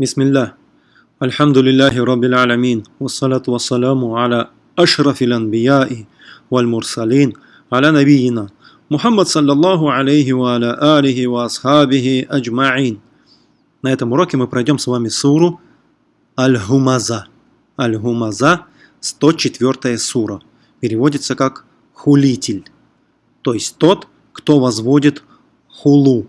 بسم الله الحمد لله رب العالمين والصلاة والسلام على أشرف الأنبياء والمرسلين على نبينا محمد صلى الله عليه وعلى آله وأصحابه أجمعين На этом уроке мы пройдем с вами суру Аль-Хумаза. Аль-Хумаза, 104 сура. Переводится как хулитель. То есть тот, кто возводит хулу.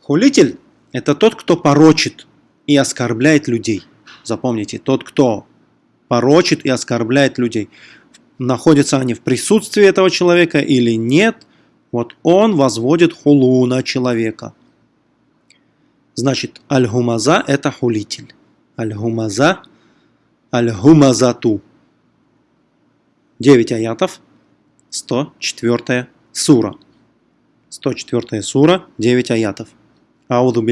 Хулитель – это тот, кто порочит и оскорбляет людей. Запомните, тот, кто порочит и оскорбляет людей. Находятся они в присутствии этого человека или нет, вот он возводит хулу на человека. Значит, аль-хумаза – это хулитель. Аль-хумаза, аль-хумазату. 9 аятов, 104 сура. 104 сура, 9 аятов. Ауду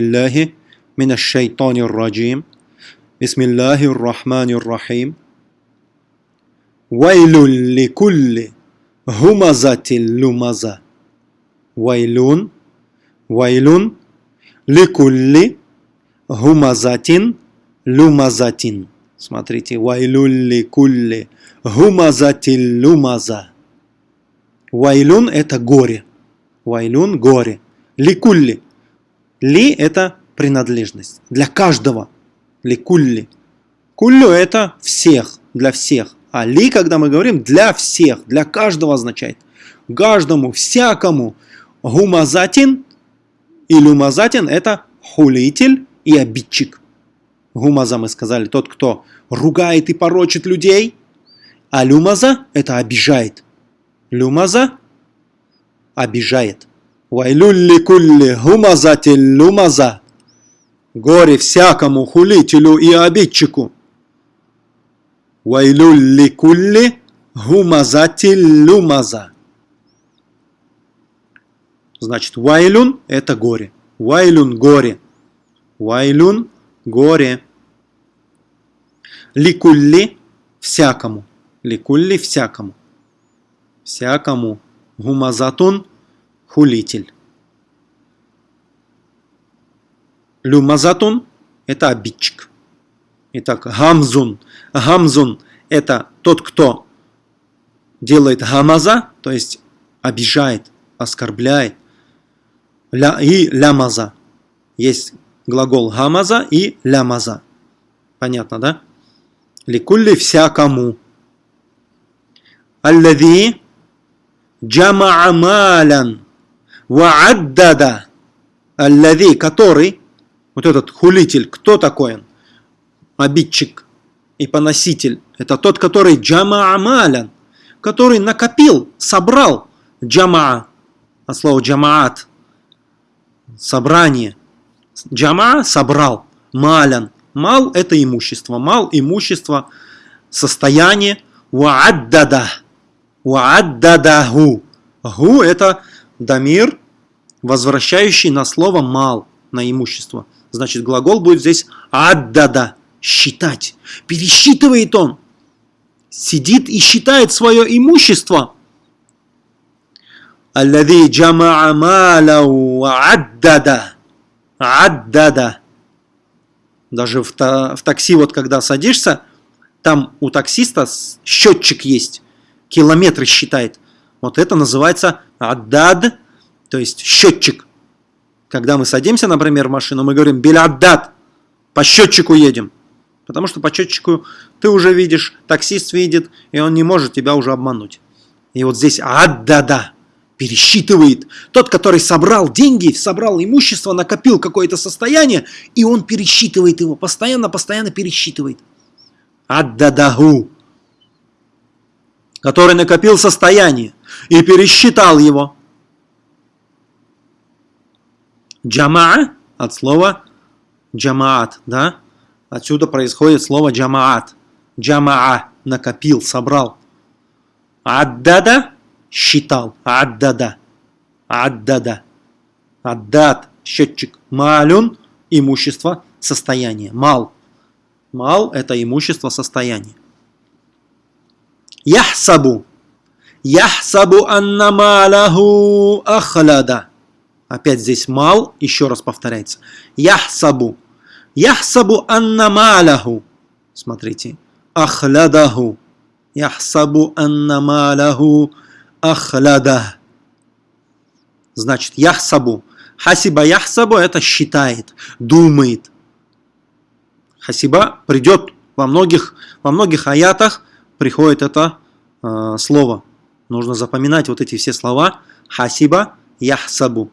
биллахи мина шайтанир раджим. Бисмиллахи рахманир рахим. Вайлун ликулли хумазатил лумаза. Вайлун, вайлун ликулли гумазатин люмазатин. Смотрите, вайлулли кулли гумазатин люмаза. Вайлун – это горе. Вайлун – горе. Ликулли. Ли – это принадлежность. Для каждого. Ликулли. Куллю – это всех, для всех. А ли, когда мы говорим, для всех, для каждого означает. Каждому, всякому. Гумазатин и люмазатин – это хулитель и обидчик. Гумаза мы сказали, тот, кто ругает и порочит людей. А люмаза – это обижает. Люмаза обижает. Вайлюлли кулли гумазатил люмаза. Горе всякому хулителю и обидчику. Вайлюлли кулли гумазатил люмаза. Значит, вайлюн – это горе. Вайлюн – горе. Вайлюн – горе. Ликулли – всякому. Ликулли – всякому. Всякому. Гумазатун – хулитель. Люмазатун – это обидчик. Итак, гамзун. Гамзун – это тот, кто делает гамаза, то есть обижает, оскорбляет ля, и лямаза. Есть глагол гамаза и лямаза. Понятно, да? Ликулли всякому. Аллади джамаа малян вааддада. Аллади, который, вот этот хулитель, кто такой он? Обидчик и поноситель. Это тот, который джамаа малян, который накопил, собрал джамаа, а слово джамаат – собрание. Джама собрал. Малян. Мал – это имущество. Мал – имущество, состояние. Вааддада. Вааддадаху. Гу – это дамир, возвращающий на слово мал, на имущество. Значит, глагол будет здесь «аддада» – «считать». Пересчитывает он. Сидит и считает свое имущество. «Аллади джамаа малау аддада». «Аддада». Даже в, та, в такси, вот когда садишься, там у таксиста счетчик есть, километры считает. Вот это называется «аддад», то есть счетчик – когда мы садимся например в машину мы говорим беляддад по счетчику едем потому что по счетчику ты уже видишь таксист видит и он не может тебя уже обмануть и вот здесь аддада пересчитывает. Тот, который собрал деньги, собрал имущество, накопил какое-то состояние, и он пересчитывает его, постоянно, постоянно пересчитывает. Аддадаху, который накопил состояние и пересчитал его. Джамаа от слова джамаат, да? Отсюда происходит слово джамаат. Джамаа накопил, собрал. Аддада считал. Аддада. Аддада. Аддад. Счетчик. Малюн. Имущество. Состояние. Мал. Мал – это имущество, состояние. Яхсабу. Яхсабу анна малаху ахлада. Опять здесь мал, еще раз повторяется. Яхсабу. Яхсабу анна маляху. Смотрите. Ахлядаху. Яхсабу анна маляху ахляда. Значит, яхсабу. Хасиба яхсабу это считает, думает. Хасиба придет во многих, во многих аятах приходит это э, слово. Нужно запоминать вот эти все слова. Хасиба яхсабу.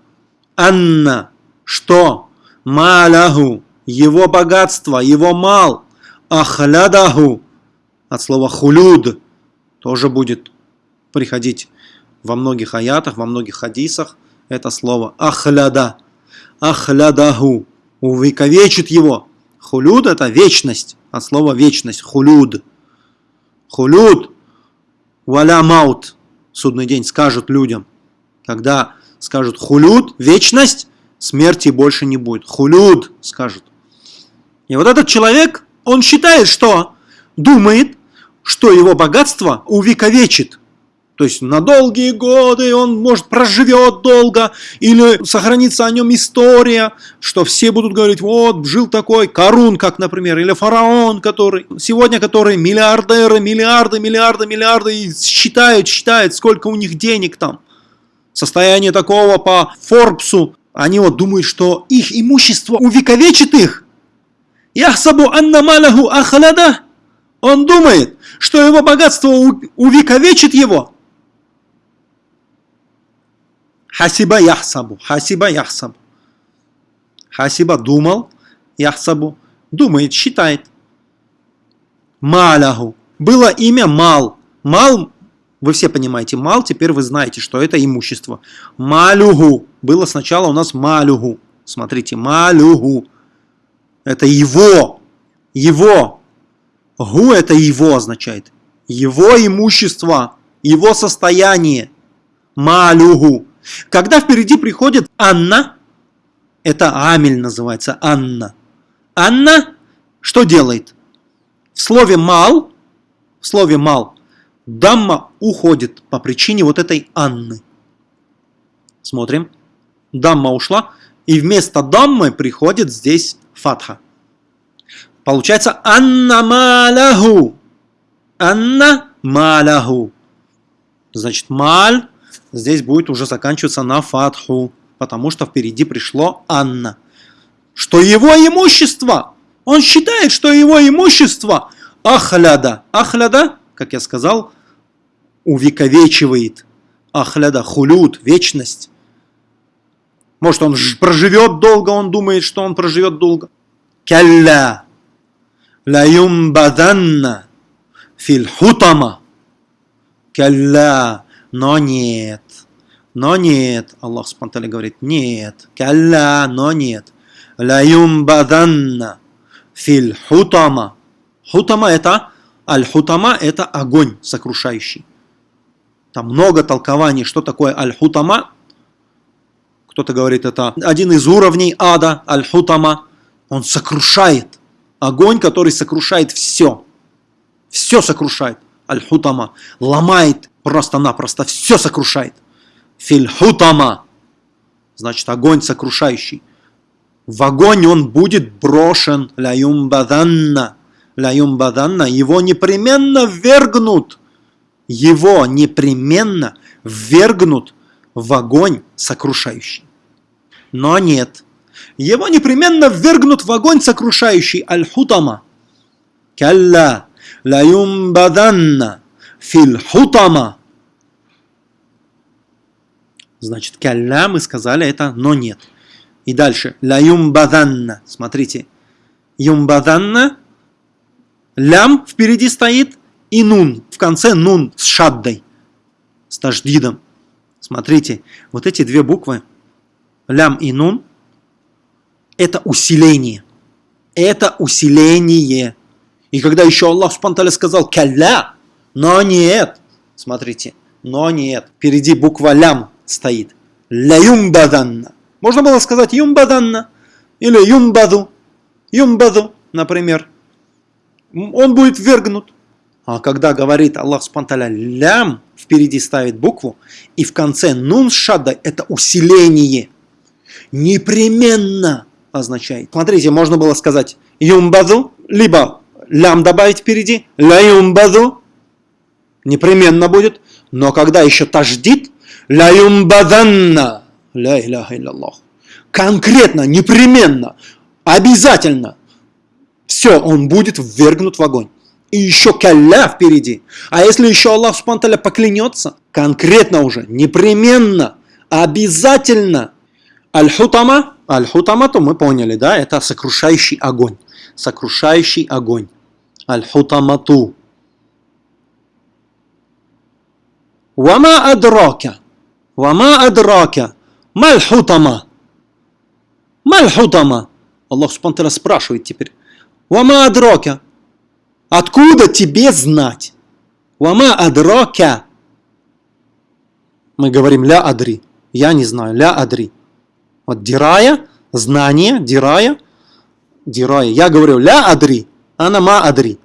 Анна. Что? Маляху. Его богатство, его мал. Ахлядаху. От слова хулюд. Тоже будет приходить во многих аятах, во многих хадисах. Это слово ахляда. Ахлядаху. Увековечит его. Хулюд это вечность. От слова вечность. Хулюд. Хулюд. Валя маут. Судный день скажут людям. Когда скажут хулюд, вечность, смерти больше не будет. Хулюд скажут. И вот этот человек, он считает, что думает, что его богатство увековечит. То есть на долгие годы он, может, проживет долго, или сохранится о нем история, что все будут говорить, вот, жил такой Карун, как, например, или фараон, который, сегодня который миллиардеры, миллиарды, миллиарды, миллиарды, и считают, считают, сколько у них денег там. Состояние такого по Форбсу, они вот думают, что их имущество увековечит их. Яхсабу анна маляху ахлада. Он думает, что его богатство увековечит его. Хасиба яхсабу. Хасиба яхсабу. Хасиба думал. Яхсабу. Думает, считает. Маляху. Было имя Мал. Мал, вы все понимаете, Мал, теперь вы знаете, что это имущество. Малюгу. Было сначала у нас Малюгу. Смотрите, Малюгу. Это его. Его. Гу это его означает. Его имущество. Его состояние. Малюгу. Когда впереди приходит Анна, это Амель называется, Анна. Анна что делает? В слове «мал», в слове «мал» дамма уходит по причине вот этой Анны. Смотрим. Дамма ушла, и вместо даммы приходит здесь фатха. Получается Анна маляху. Анна маляху. Значит, маль здесь будет уже заканчиваться на фатху, потому что впереди пришло Анна. Что его имущество, он считает, что его имущество ахляда. Ахляда, как я сказал, увековечивает. Ахляда, хулют, вечность. Может, он проживет долго, он думает, что он проживет долго. Калля. Лаюмбаданна. Фильхутама. Калля. Но нет. Но нет. Аллах Субтитры говорит, нет. Калля, но нет. Лаюм баданна филь хутама. Хутама это, аль-хутама это огонь сокрушающий. Там много толкований, что такое аль-хутама. Кто-то говорит, это один из уровней ада, аль-хутама. Он сокрушает. Огонь, который сокрушает все. Все сокрушает. Аль-хутама. Ломает просто-напросто, все сокрушает. Фильхутама, значит огонь сокрушающий. В огонь он будет брошен, ляюмбаданна, ляюмбаданна, его непременно ввергнут, его непременно ввергнут в огонь сокрушающий. Но нет, его непременно ввергнут в огонь сокрушающий, аль-хутама. Калла, ляюмбаданна, фильхутама. Значит, калля мы сказали это, но нет. И дальше. Ля юмбаданна. Смотрите. Юмбаданна. Лям впереди стоит. И нун. В конце нун с шаддой. С таждидом. Смотрите. Вот эти две буквы. Лям и нун. Это усиление. Это усиление. И когда еще Аллах Субтитры сказал калля, но нет. Смотрите. Но нет. Впереди буква лям стоит. Ля юмбаданна. Можно было сказать юмбаданна или юмбаду. Юмбаду, например. Он будет вергнут. А когда говорит Аллах Субтитры лям, впереди ставит букву, и в конце нун шадда это усиление. Непременно означает. Смотрите, можно было сказать юмбаду, либо лям добавить впереди, ля юмбаду, непременно будет, но когда еще таждит, ля юмбаданна, ля иляха илляллах, конкретно, непременно, обязательно, все, он будет ввергнут в огонь. И еще калля впереди. А если еще Аллах Субтитры поклянется, конкретно уже, непременно, обязательно, аль-хутама, аль-хутама, то мы поняли, да, это сокрушающий огонь. Сокрушающий огонь. Аль-хутамату. Вама адрака. Вама адрака. Маль-хутама. Маль-хутама. Аллах Субтитры спрашивает теперь. Вама адрака. Откуда тебе знать? Вама адрака. Мы говорим ля адри. Я не знаю. Ля адри. Вот дирая, знание, дирая, дирая. Я говорю ля адри, ана ма адри.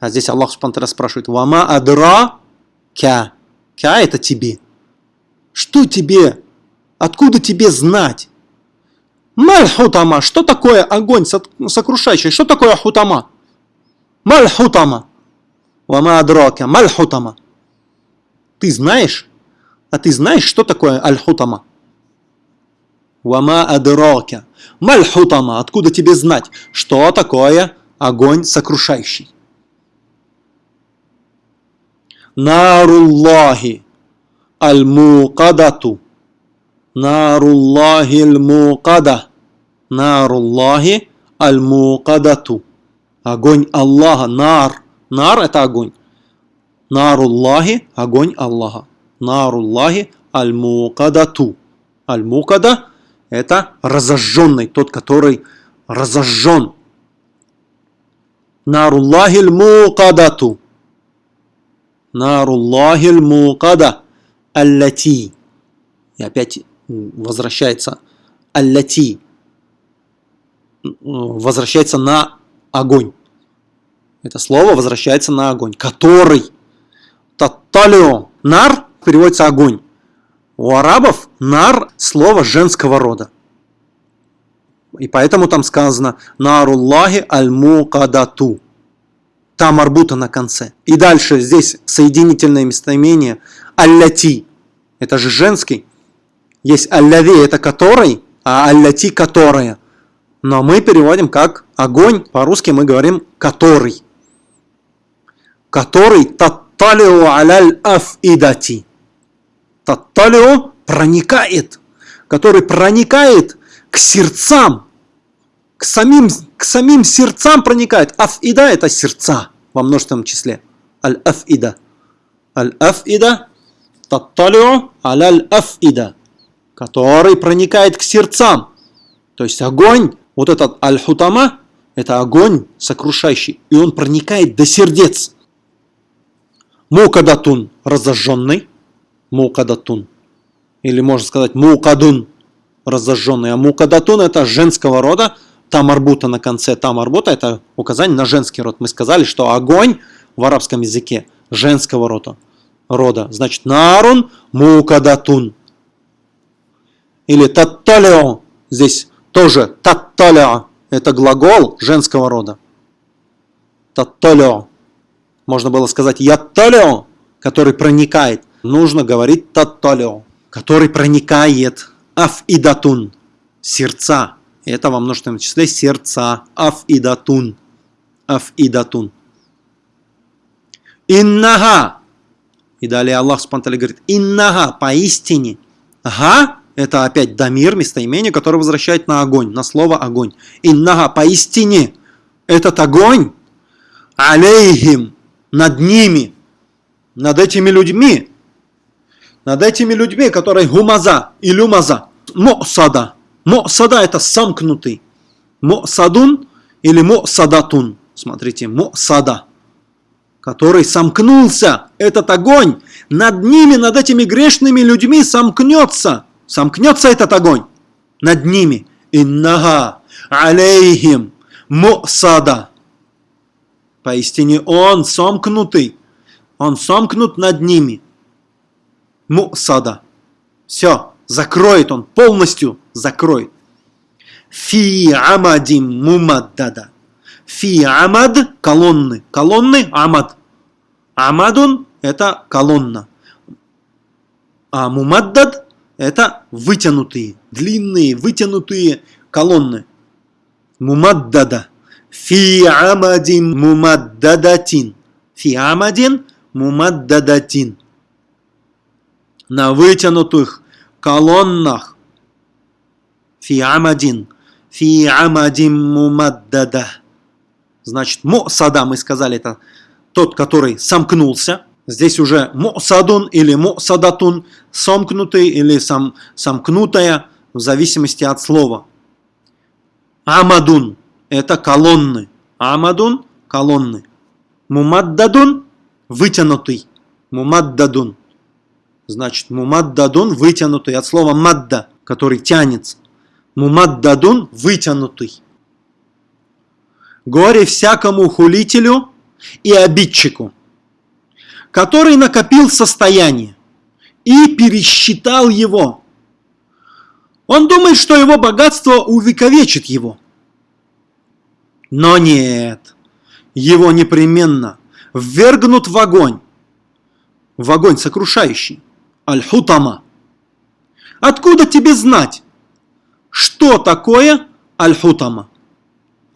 А здесь Аллах Субтитры спрашивает, вама адра кя. Кя это тебе. Что тебе? Откуда тебе знать? Маль хутама. Что такое огонь сокрушающий? Что такое хутама? Маль хутама. Вама адрака. Маль хутама. Ты знаешь? А ты знаешь, что такое аль-хутама? Вама адрака. Маль-хутама. Откуда тебе знать, что такое огонь сокрушающий? Наруллахи аль-мукадату. Наруллахи аль-мукада. Наруллахи аль-мукадату. Огонь Аллаха. Нар. Нар это огонь. Наруллахи – огонь Аллаха. Наруллахи аль-мукадату. Аль-мукада – это разожженный, тот, который разожжен. Наруллахи аль-мукадату. Наруллахи аль-мукада. Аллати. И опять возвращается аллати. Возвращается на огонь. Это слово возвращается на огонь. Который. Татталио. Нар переводится огонь. У арабов нар слово женского рода. И поэтому там сказано наруллахи аль-мукадату. Там арбута на конце. И дальше здесь соединительное местоимение алляти. Это же женский. Есть алляви, это который, а алляти которая. Но мы переводим как огонь. По-русски мы говорим который. Который татталиу аляль афидати. Татталио проникает, который проникает к сердцам, к самим, к самим сердцам проникает. Афида – это сердца во множественном числе. Аль-афида. Аль-афида – татталио аль-афида, который проникает к сердцам. То есть огонь, вот этот аль-хутама, это огонь сокрушающий, и он проникает до сердец. Мукадатун – разожженный, мукадатун. Или можно сказать мукадун, разожженный. А мукадатун это женского рода, там арбута на конце, там арбута это указание на женский род. Мы сказали, что огонь в арабском языке женского рода. рода. Значит, нарун мукадатун. Или татталио. Здесь тоже татталио. Это глагол женского рода. Татталио. Можно было сказать ятталио, который проникает нужно говорить татталио, который проникает. Афидатун, сердца. Это во множественном числе сердца. Афидатун. Афидатун. Иннага. И далее Аллах Субтитры говорит, иннага, поистине. Га – это опять дамир, местоимение, которое возвращает на огонь, на слово огонь. Иннага, поистине. Этот огонь, алейхим, над ними, над этими людьми, над этими людьми, которые гумаза и люмаза, мосада. Мосада это сомкнутый. Мосадун или мосадатун. Смотрите, мосада. Который сомкнулся. Этот огонь над ними, над этими грешными людьми сомкнется. Сомкнется этот огонь над ними. Иннага алейхим мосада. Поистине он сомкнутый. Он сомкнут над ними мусада. Все, закроет он, полностью закроет. Фи амадим мумаддада. Фи амад – колонны. Колонны – амад. Амадун – это колонна. А мумаддад – это вытянутые, длинные, вытянутые колонны. Мумаддада. Фи амадин мумаддадатин. Фи амадин мумаддадатин. На вытянутых колоннах. Фи амадин. Фи амадин мумаддада. Значит, мусада, мы сказали, это тот, который сомкнулся. Здесь уже мусадун или мусадатун, сомкнутый или сам, сомкнутая, в зависимости от слова. Амадун – это колонны. Амадун – колонны. Мумаддадун – вытянутый. Мумаддадун. Значит, мумаддадун – вытянутый от слова мадда, который тянется. Мумаддадун – вытянутый. Горе всякому хулителю и обидчику, который накопил состояние и пересчитал его. Он думает, что его богатство увековечит его. Но нет, его непременно ввергнут в огонь, в огонь сокрушающий, аль-хутама. Откуда тебе знать, что такое аль-хутама?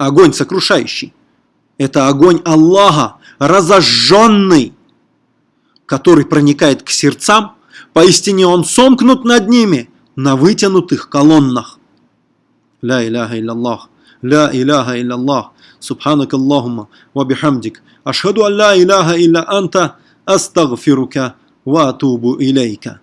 огонь сокрушающий. Это огонь Аллаха, разожженный, который проникает к сердцам, поистине он сомкнут над ними на вытянутых колоннах. Ля иляха илляллах, ля иляха илляллах, субханак Аллахума, ва бихамдик, ашхаду ан ля иляха илля анта, астагфирука ва атубу илейка.